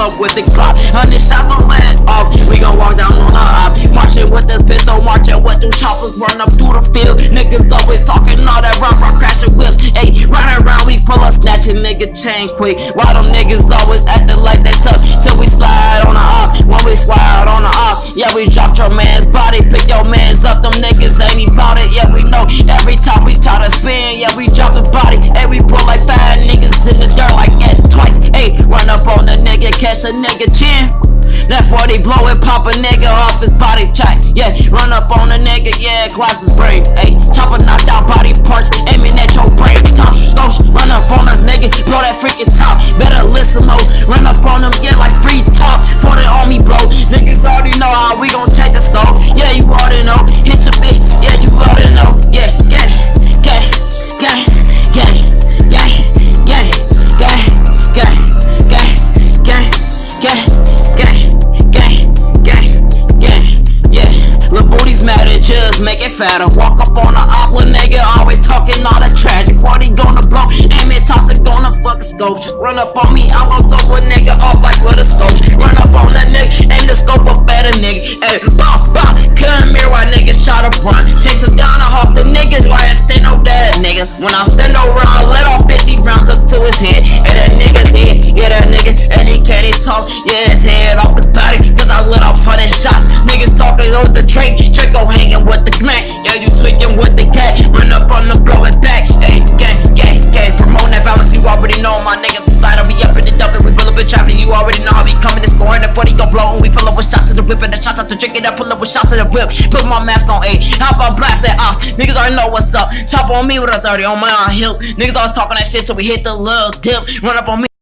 up with the clock. Hundred shots don't let off. We gon' walk down on the op. Marching with this pistol, marching with them choppers, run up through the field. Niggas always talking all that rock, rock, crashing whips. Ayy, run around, we pull up, snatching nigga chain quick. Why them niggas always acting like they tough? Till we slide on the op. When we slide on the op, yeah, we dropped your man's body, pick your man's up. Them niggas ain't about it, yeah, we know every time. Catch a chin. That 40 blow it, pop a nigga off his body check. Yeah, run up on a nigga, yeah, collapse his brain. Ayy, chopper knocked out fatter. Walk up on the opera, nigga, always talking all that tragic. 40 gonna blow, aim it toxic, gonna fuck scope. Run up on me, I'm gon' throw a nigga off like with a scope. Run up on that nigga, aim the scope a better nigga. Hey, bop, bop, come here while niggas try to run. Chase a gun off the niggas while I stand over that nigga. When I stand over, I let off 50 rounds up to his head. And that nigga to the whip. Put my mask on, A. How about blast that ox? Niggas already know what's up. Chop on me with a 30 on my hip. Niggas always talking that shit, so we hit the little dip. Run up on me.